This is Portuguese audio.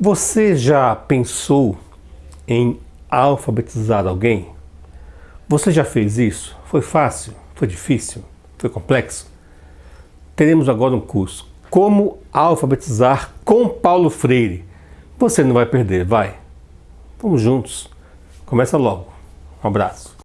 Você já pensou em alfabetizar alguém? Você já fez isso? Foi fácil? Foi difícil? Foi complexo? Teremos agora um curso Como alfabetizar com Paulo Freire. Você não vai perder, vai. Vamos juntos. Começa logo. Um abraço.